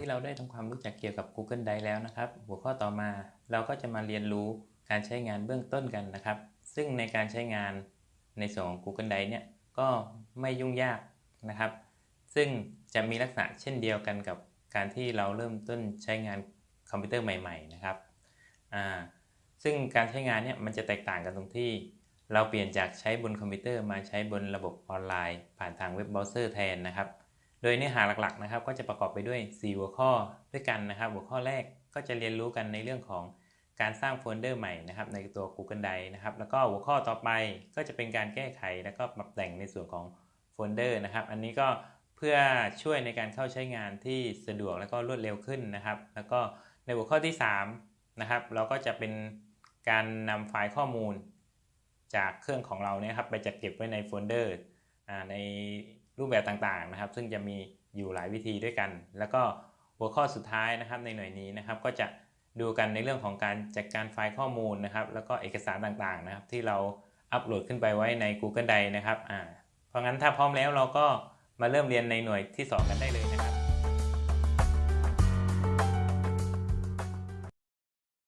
ที่เราได้ทำความรู้จักเกี่ยวกับ Google Drive แล้วนะครับ หัวข้อต่อมาเราก็จะมาเรียนรู้การใช้งานเบื้องต้นกันนะครับ ซึ่งในการใช้งานในส่วนของ Google Drive เนี่ยก็ไม่ยุ่งยากนะครับ ซึ่งจะมีลักษณะเช่นเดียวกันกับการที่เราเริ่มต้นใช้งานคอมพิวเตอร์ใหม่ ๆ นะครับอ่าซึ่งการใช้งานเนี่ยมันจะแตกต่างกันตรงที่ เราเปลี่ยนจากใช้บนคอมพิวเตอร์มาใช้บนระบบออนไลน์ ผ่านทางเว็บเบราว์เซอร์แทนนะครับ โดยเนื้อหาหลักๆนะครับ ก็จะประกอบไปด้วย 4 หัวข้อด้วยกันนะครับ หัวข้อแรกก็จะเรียนรู้กันในเรื่องของการสร้างโฟลเดอร์ใหม่นะครับในตัว Google Drive นะครับ แล้วก็หัวข้อต่อไปก็จะเป็นการแก้ไข แล้วก็ปรับแต่งในส่วนของโฟลเดอร์นะครับ อันนี้ก็เพื่อช่วยในการเข้าใช้งานที่สะดวกแล้วก็รวดเร็วขึ้นนะครับ แล้วก็ในหัวข้อที่3นะครับ เราก็จะเป็นการนำไฟล์ข้อมูล จากเครื่องของเราเนี่ยครับไปจัดเก็บไว้ในโฟลเดอร์ใน รูปแบบต่างๆนะครับ ซึ่งจะมีอยู่หลายวิธีด้วยกัน แล้วก็หัวข้อสุดท้ายนะครับในหน่วยนี้นะครับ ก็จะดูกันในเรื่องของการจัดการไฟล์ข้อมูลนะครับ แล้วก็เอกสารต่างๆนะครับ ที่เราอัปโหลดขึ้นไปไว้ใน Google Drive นะครับอ่าเพราะงั้นถ้าพร้อมแล้วเราก็มาเริ่มเรียนในหน่วยที่ 2 กันได้เลย